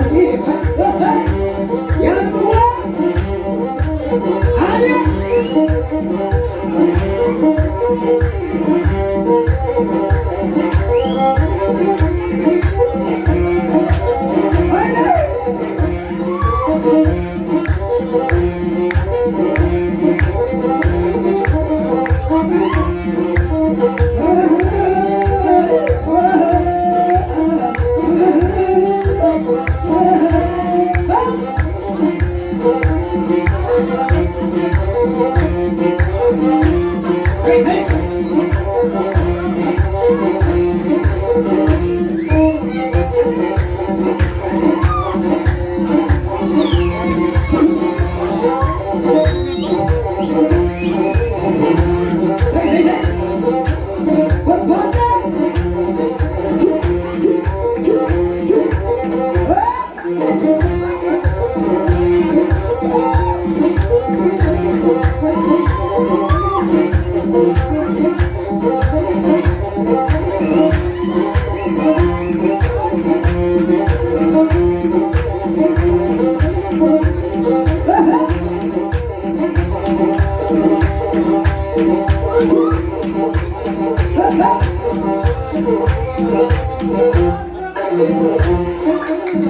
aquí,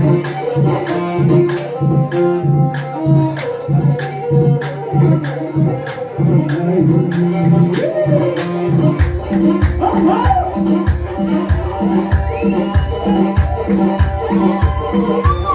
Oh, oh, oh, oh, oh, oh, oh,